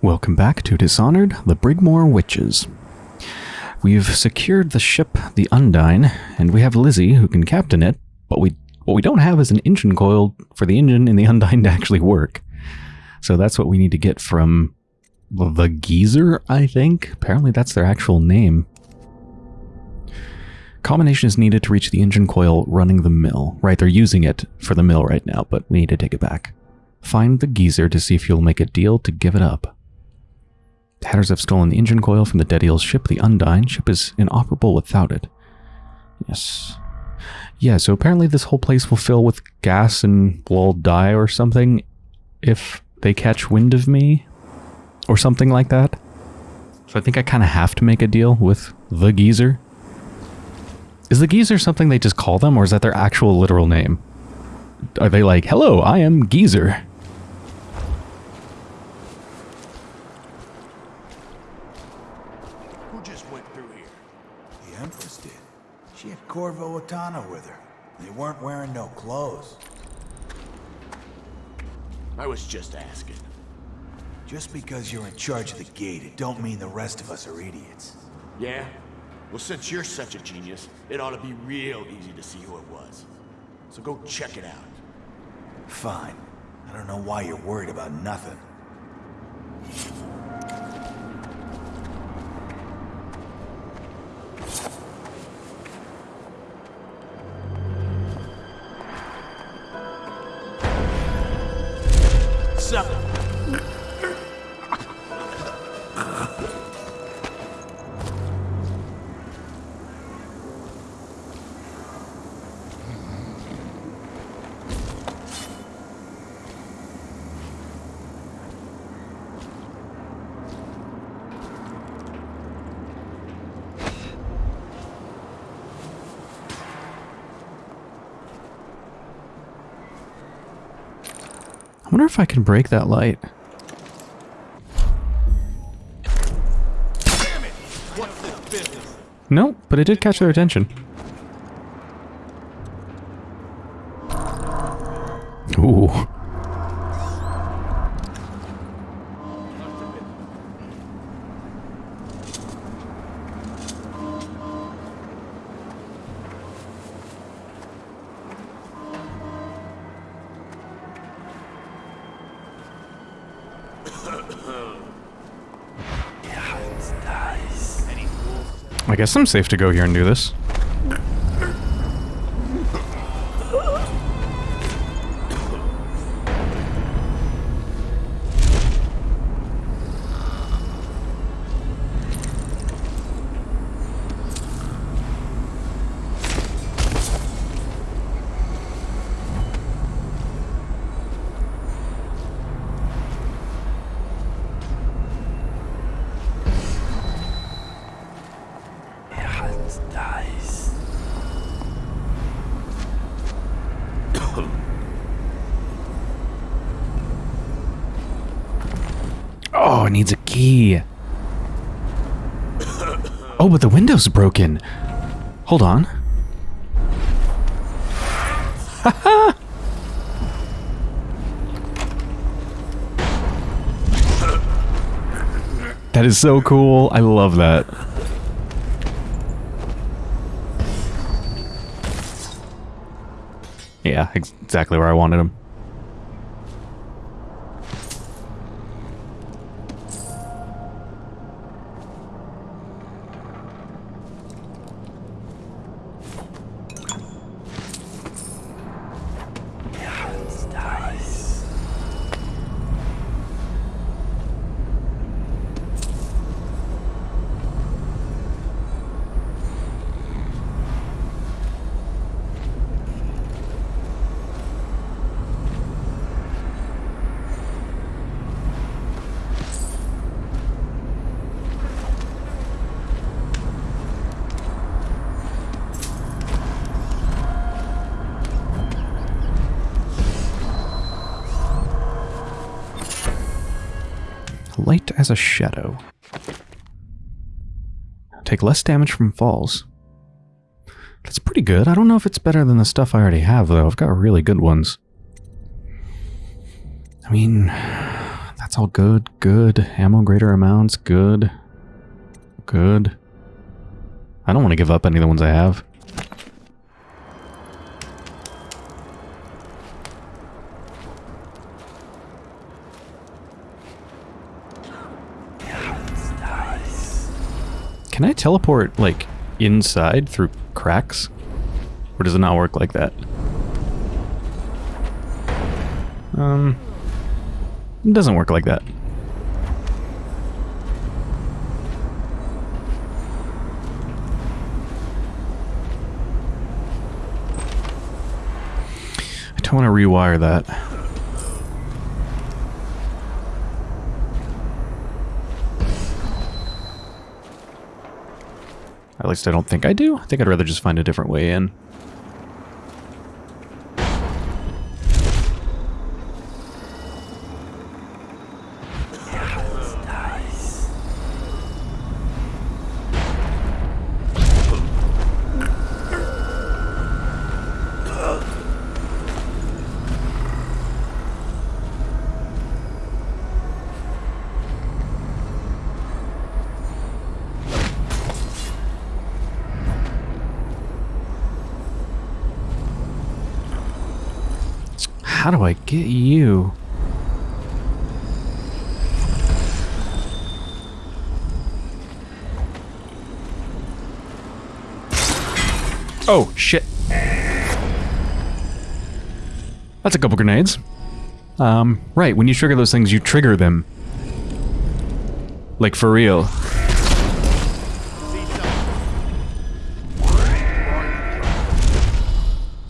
Welcome back to Dishonored, the Brigmore Witches. We've secured the ship, the Undine, and we have Lizzie who can captain it, but we what we don't have is an engine coil for the engine in the Undine to actually work. So that's what we need to get from the Geezer, I think. Apparently that's their actual name. Combination is needed to reach the engine coil running the mill. Right, they're using it for the mill right now, but we need to take it back. Find the Geezer to see if you'll make a deal to give it up. Hatters have stolen the engine coil from the Dead Eel's ship, the Undine. Ship is inoperable without it. Yes. Yeah, so apparently this whole place will fill with gas and we'll all die or something if they catch wind of me or something like that. So I think I kind of have to make a deal with the Geezer. Is the Geezer something they just call them or is that their actual literal name? Are they like, hello, I am Geezer? Who just went through here? The Empress did. She Otana with her. They weren't wearing no clothes. I was just asking. Just because you're in charge of the gate, it don't mean the rest of us are idiots. Yeah? Well, since you're such a genius, it ought to be real easy to see who it was. So go check it out. Fine. I don't know why you're worried about nothing. I wonder if I can break that light. Nope, but it did catch their attention. Guess I'm safe to go here and do this. Hold on. that is so cool. I love that. Yeah, ex- exactly where I wanted him. Light as a shadow. Take less damage from falls. That's pretty good. I don't know if it's better than the stuff I already have, though. I've got really good ones. I mean, that's all good. Good. Ammo greater amounts. Good. Good. I don't want to give up any of the ones I have. Can I teleport, like, inside through cracks? Or does it not work like that? Um, it doesn't work like that. I don't want to rewire that. At least I don't think I do. I think I'd rather just find a different way in. How do I get you? Oh, shit. That's a couple grenades. Um, right, when you trigger those things, you trigger them. Like, for real.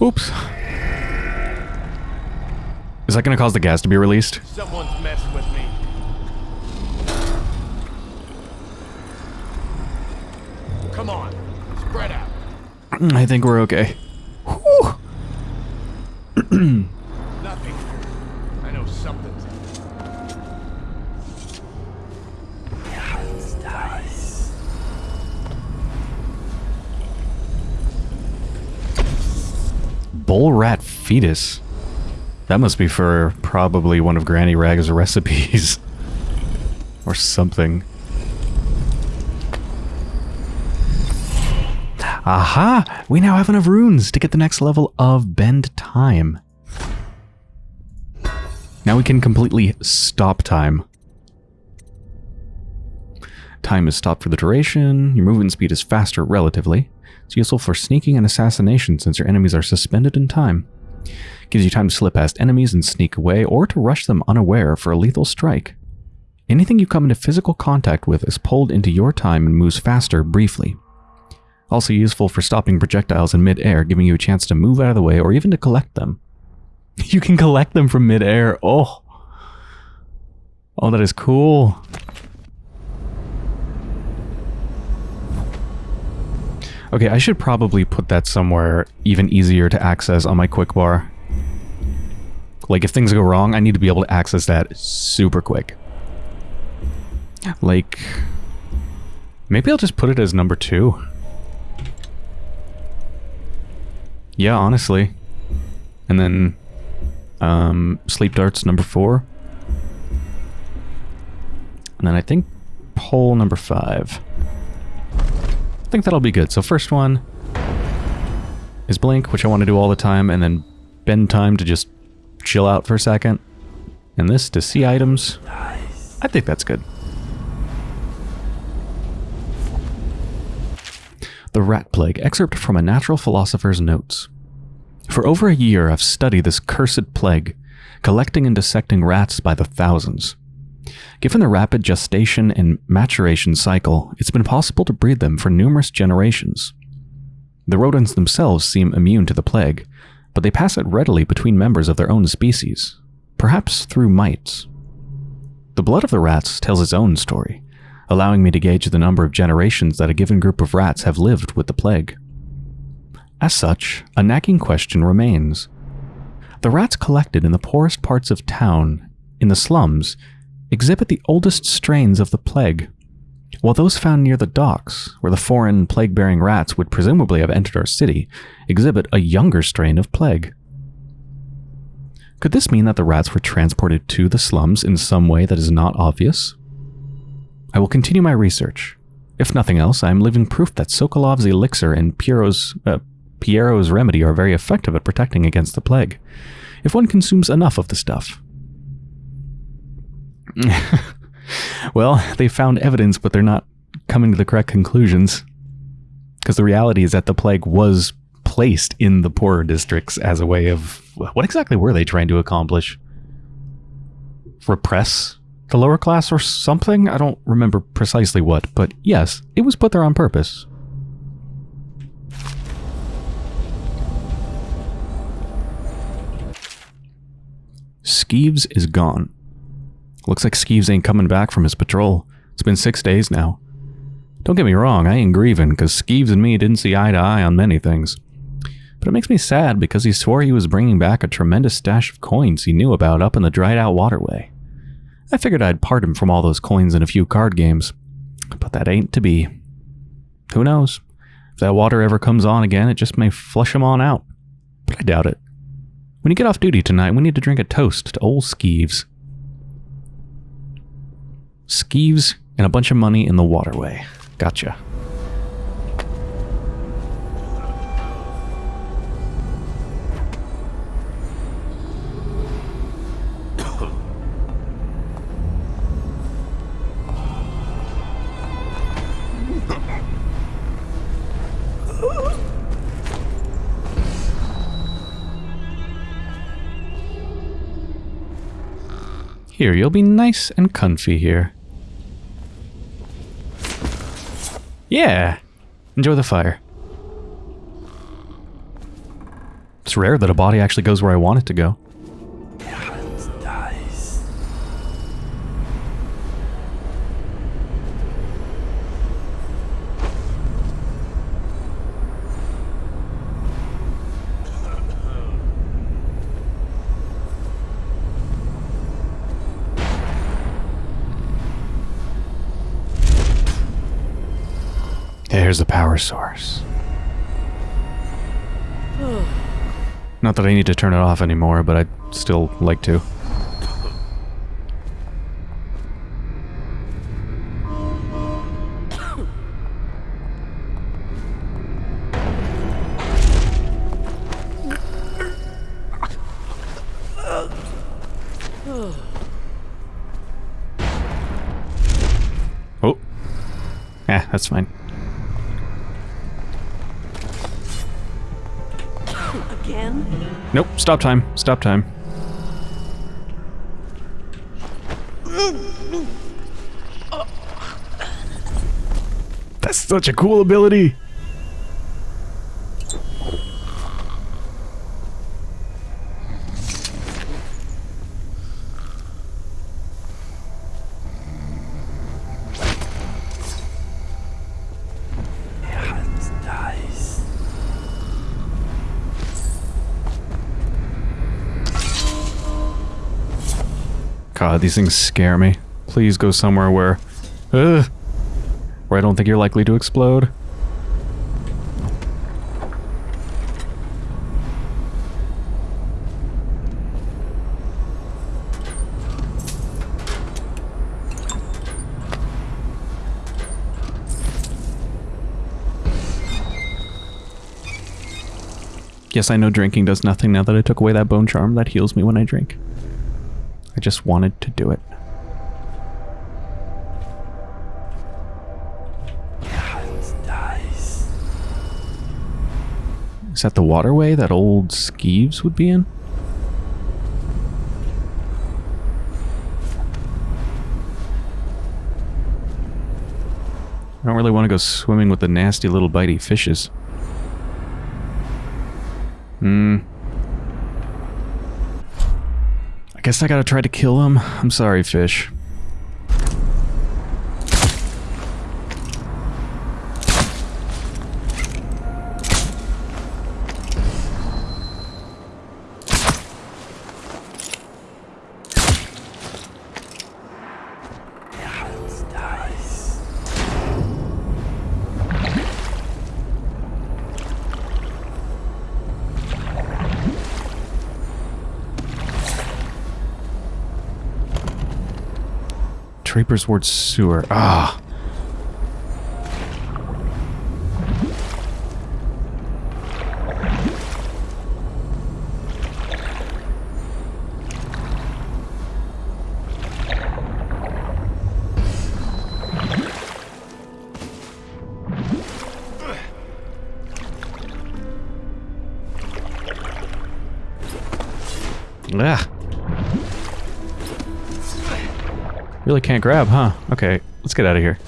Oops. Is that to cause the gas to be released? Someone's messing with me. Come on, spread out. I think we're okay. Whew. Nothing. I know something's Bull rat fetus. That must be for probably one of Granny Rag's recipes. or something. Aha! We now have enough runes to get the next level of Bend Time. Now we can completely stop time. Time is stopped for the duration. Your movement speed is faster relatively. It's useful for sneaking and assassination since your enemies are suspended in time. Gives you time to slip past enemies and sneak away, or to rush them unaware for a lethal strike. Anything you come into physical contact with is pulled into your time and moves faster briefly. Also useful for stopping projectiles in mid-air, giving you a chance to move out of the way or even to collect them. You can collect them from mid-air. Oh. Oh, that is cool. Okay, I should probably put that somewhere even easier to access on my quick bar. Like, if things go wrong, I need to be able to access that super quick. Like, maybe I'll just put it as number two. Yeah, honestly. And then, um, Sleep Darts number four. And then I think pole number five. I think that'll be good. So first one is Blink, which I want to do all the time, and then bend time to just chill out for a second. And this to see items. I think that's good. The Rat Plague, excerpt from a natural philosopher's notes. For over a year I've studied this cursed plague, collecting and dissecting rats by the thousands. Given the rapid gestation and maturation cycle, it's been possible to breed them for numerous generations. The rodents themselves seem immune to the plague, but they pass it readily between members of their own species, perhaps through mites. The blood of the rats tells its own story, allowing me to gauge the number of generations that a given group of rats have lived with the plague. As such, a nagging question remains. The rats collected in the poorest parts of town, in the slums, exhibit the oldest strains of the plague, while those found near the docks, where the foreign plague-bearing rats would presumably have entered our city, exhibit a younger strain of plague. Could this mean that the rats were transported to the slums in some way that is not obvious? I will continue my research. If nothing else, I am living proof that Sokolov's elixir and Piero's, uh, Piero's remedy are very effective at protecting against the plague, if one consumes enough of the stuff. well, they found evidence, but they're not coming to the correct conclusions. Because the reality is that the plague was placed in the poorer districts as a way of. What exactly were they trying to accomplish? Repress the lower class or something? I don't remember precisely what, but yes, it was put there on purpose. Skeeves is gone. Looks like Skeeves ain't coming back from his patrol. It's been six days now. Don't get me wrong, I ain't grieving, because Skeeves and me didn't see eye to eye on many things. But it makes me sad because he swore he was bringing back a tremendous stash of coins he knew about up in the dried out waterway. I figured I'd part him from all those coins in a few card games. But that ain't to be. Who knows? If that water ever comes on again, it just may flush him on out. But I doubt it. When you get off duty tonight, we need to drink a toast to old Skeeves. Skeeves and a bunch of money in the waterway. Gotcha. Here, you'll be nice and comfy here. Yeah. Enjoy the fire. It's rare that a body actually goes where I want it to go. There's the power source. Not that I need to turn it off anymore, but I'd still like to. Oh. Yeah, that's fine. Nope, stop time. Stop time. That's such a cool ability. God, these things scare me. Please go somewhere where... Where I don't think you're likely to explode. Yes, I know drinking does nothing now that I took away that bone charm that heals me when I drink. I just wanted to do it. Is that the waterway that old Skeeves would be in? I don't really want to go swimming with the nasty little bitey fishes. Hmm. Guess I gotta try to kill him. I'm sorry, fish. Ward sewer. Ah. Ah. Really can't grab, huh? Okay, let's get out of here.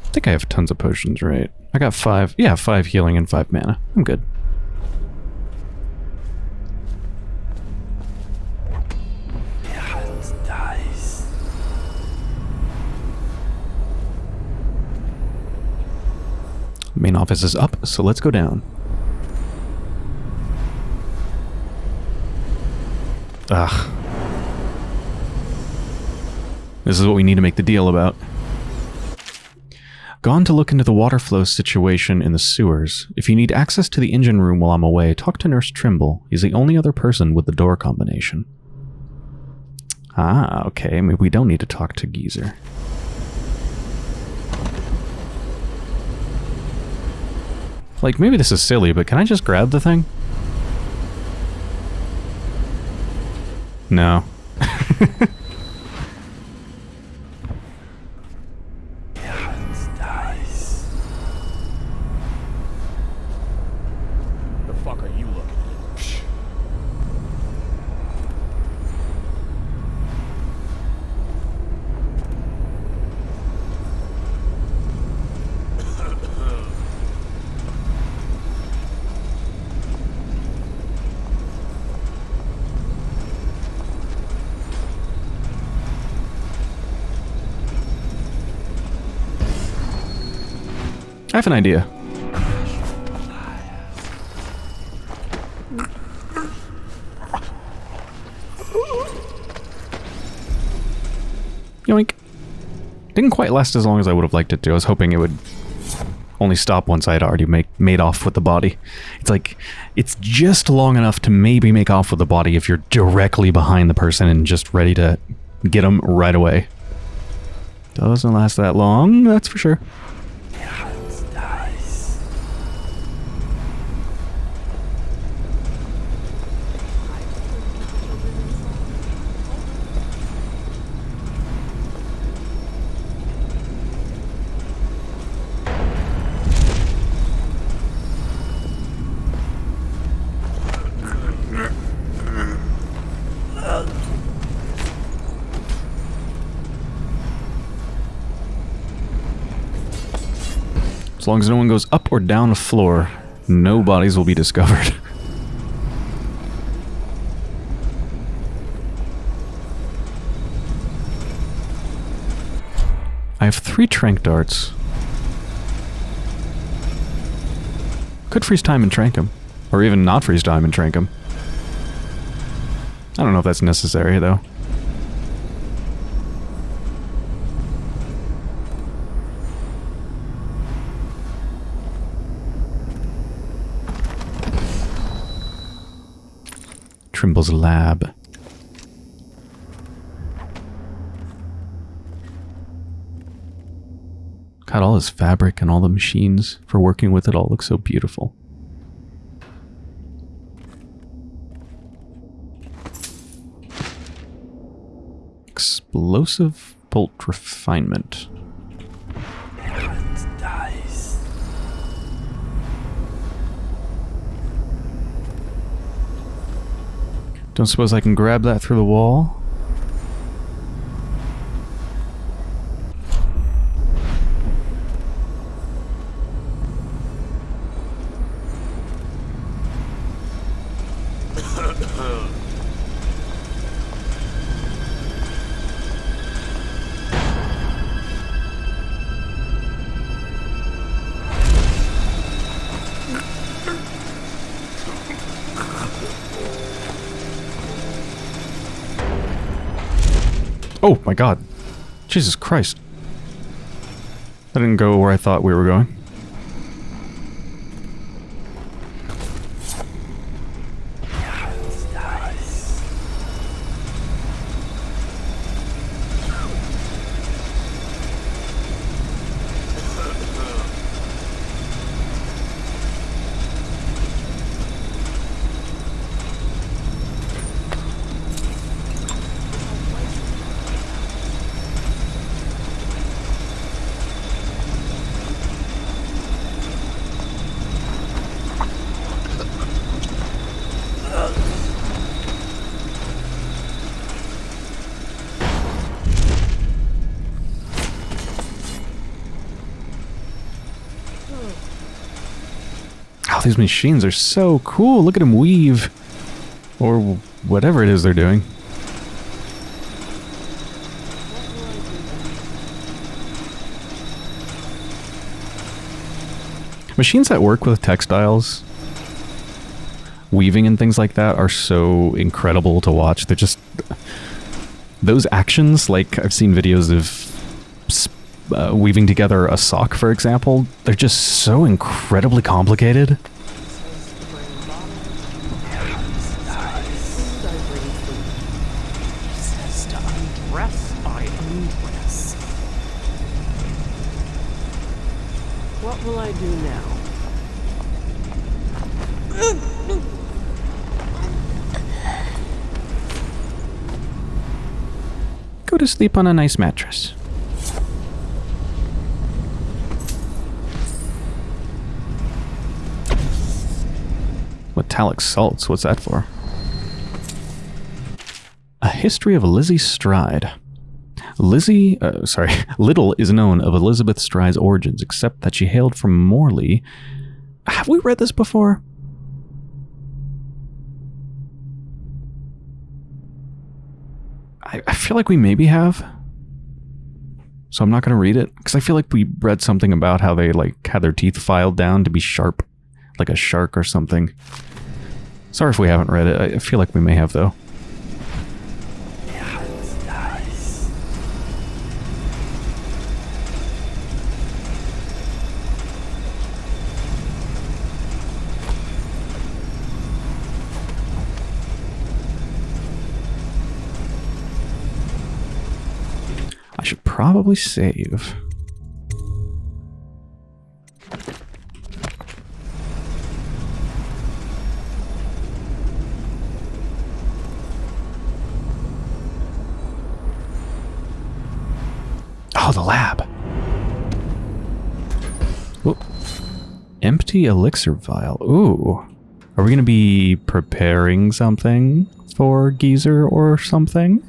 I think I have tons of potions, right? I got five. Yeah, five healing and five mana. I'm good. Main office is up, so let's go down. Ugh. This is what we need to make the deal about. Gone to look into the water flow situation in the sewers. If you need access to the engine room while I'm away, talk to Nurse Trimble. He's the only other person with the door combination. Ah, okay. Maybe we don't need to talk to Geezer. Like, maybe this is silly, but can I just grab the thing? No. The fuck are you looking at? Psh. Have an idea. Yoink. Didn't quite last as long as I would have liked it to. I was hoping it would only stop once I had already make, made off with the body. It's like, it's just long enough to maybe make off with the body if you're directly behind the person and just ready to get them right away. Doesn't last that long, that's for sure. As long as no one goes up or down a floor, no bodies will be discovered. I have three trank darts. Could freeze time and trank him. Or even not freeze time and trank him. I don't know if that's necessary, though. Trimble's lab. God, all this fabric and all the machines for working with it all look so beautiful. Explosive bolt refinement. Don't suppose I can grab that through the wall? Oh my god. Jesus Christ. That didn't go where I thought we were going. These machines are so cool. Look at them weave. Or whatever it is they're doing. Machines that work with textiles, weaving and things like that are so incredible to watch. They're just... Those actions, like I've seen videos of uh, weaving together a sock, for example, they're just so incredibly complicated. Sleep on a nice mattress. Metallic salts, what's that for? A history of Lizzie Stride. Lizzie, uh, sorry, little is known of Elizabeth Stride's origins, except that she hailed from Morley. Have we read this before? I, I feel like we maybe have. So I'm not going to read it, because I feel like we read something about how they like had their teeth filed down to be sharp, like a shark or something. Sorry if we haven't read it. I feel like we may have, though. Probably save. Oh, the lab. Whoop. Empty elixir vial. Ooh. Are we going to be preparing something for Geezer or something?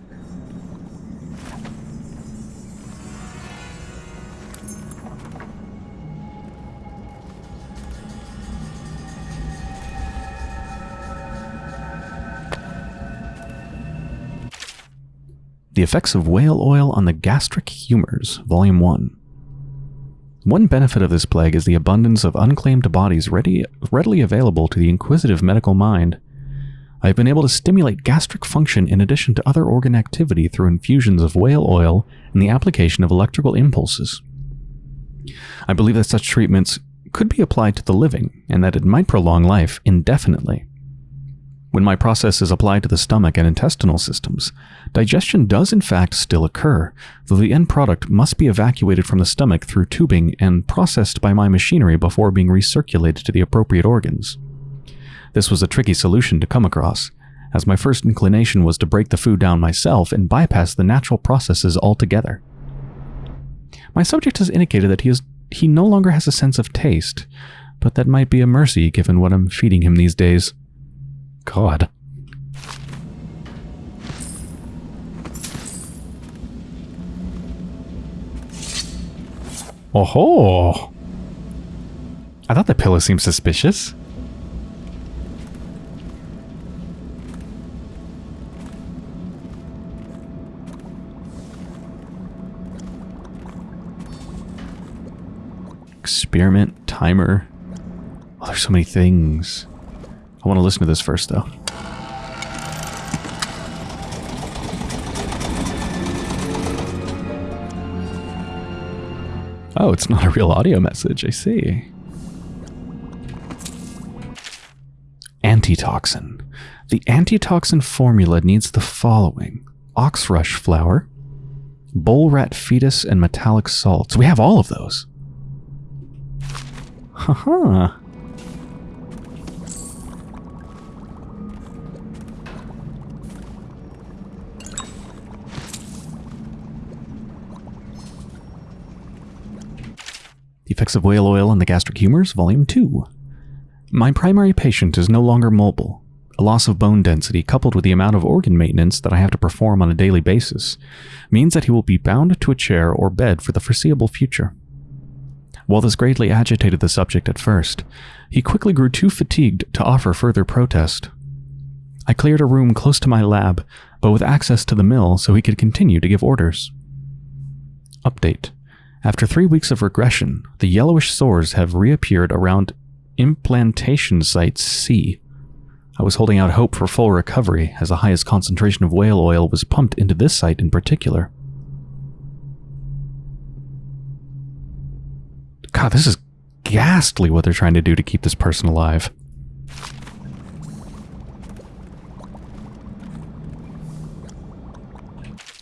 Effects of Whale Oil on the Gastric Humors, Volume 1. One benefit of this plague is the abundance of unclaimed bodies ready, readily available to the inquisitive medical mind. I have been able to stimulate gastric function in addition to other organ activity through infusions of whale oil and the application of electrical impulses. I believe that such treatments could be applied to the living and that it might prolong life indefinitely. When my process is applied to the stomach and intestinal systems, digestion does in fact still occur, though the end product must be evacuated from the stomach through tubing and processed by my machinery before being recirculated to the appropriate organs. This was a tricky solution to come across, as my first inclination was to break the food down myself and bypass the natural processes altogether. My subject has indicated that he, is, he no longer has a sense of taste, but that might be a mercy given what I'm feeding him these days. God. Oh ho! I thought the pillow seemed suspicious. Experiment, timer. Oh, there's so many things. I want to listen to this first, though. Oh, it's not a real audio message. I see. Antitoxin. The antitoxin formula needs the following. Oxrush flower, bull rat fetus, and metallic salts. We have all of those. Haha. -ha. Effects of Whale Oil on the Gastric Humors, Volume 2. My primary patient is no longer mobile. A loss of bone density, coupled with the amount of organ maintenance that I have to perform on a daily basis, means that he will be bound to a chair or bed for the foreseeable future. While this greatly agitated the subject at first, he quickly grew too fatigued to offer further protest. I cleared a room close to my lab, but with access to the mill so he could continue to give orders. Update. After three weeks of regression, the yellowish sores have reappeared around implantation site C. I was holding out hope for full recovery as the highest concentration of whale oil was pumped into this site in particular. God, this is ghastly what they're trying to do to keep this person alive.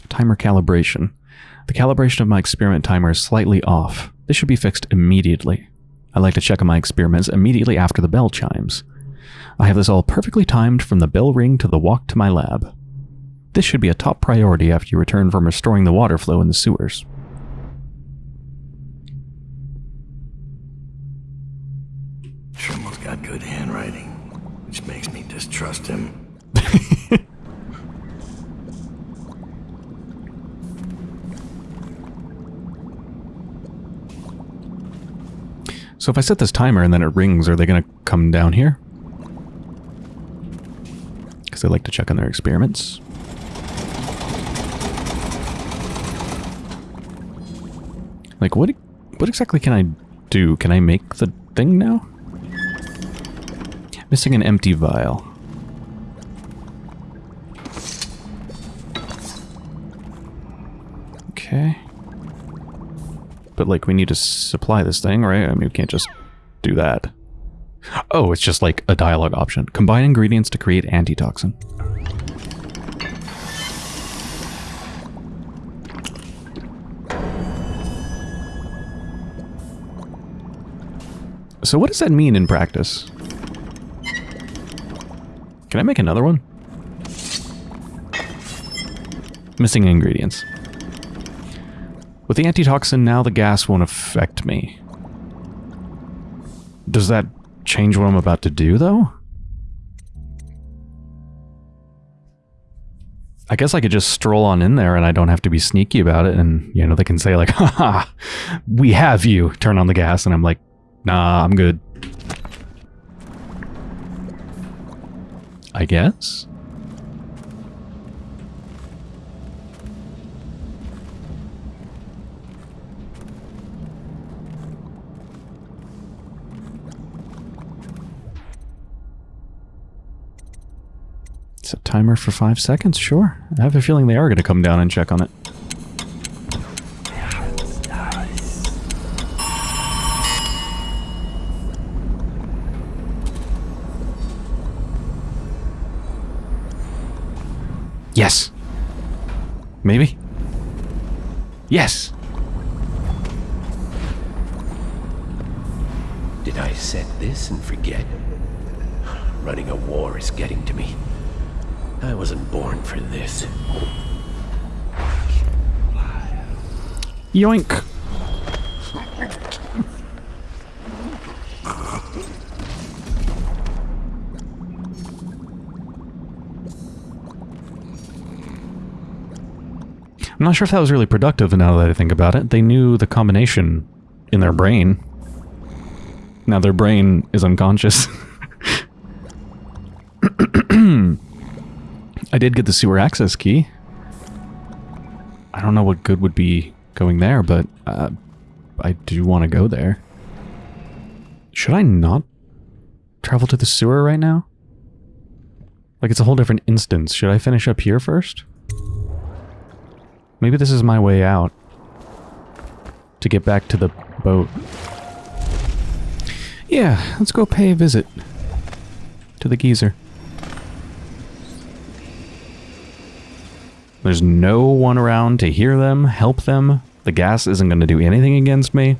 Timer calibration. The calibration of my experiment timer is slightly off. This should be fixed immediately. I like to check on my experiments immediately after the bell chimes. I have this all perfectly timed from the bell ring to the walk to my lab. This should be a top priority after you return from restoring the water flow in the sewers. Trimmel's got good handwriting, which makes me distrust him. So if I set this timer and then it rings, are they going to come down here? Because they like to check on their experiments. Like, what, what exactly can I do? Can I make the thing now? Missing an empty vial. Okay. But, like, we need to supply this thing, right? I mean, we can't just do that. Oh, it's just like a dialogue option. Combine ingredients to create antitoxin. So what does that mean in practice? Can I make another one? Missing ingredients. With the antitoxin, now the gas won't affect me. Does that change what I'm about to do, though? I guess I could just stroll on in there and I don't have to be sneaky about it. And, you know, they can say, like, haha, we have you. Turn on the gas. And I'm like, nah, I'm good. I guess? Timer for five seconds, sure. I have a feeling they are going to come down and check on it. Yes. Maybe? Yes. Did I set this and forget? Running a war is getting to me. I wasn't born for this. Yoink. I'm not sure if that was really productive now that I think about it. They knew the combination in their brain. Now their brain is unconscious. I did get the sewer access key. I don't know what good would be going there, but uh, I do want to go there. Should I not travel to the sewer right now? Like, it's a whole different instance. Should I finish up here first? Maybe this is my way out. To get back to the boat. Yeah, let's go pay a visit. To the geezer. There's no one around to hear them, help them. The gas isn't going to do anything against me.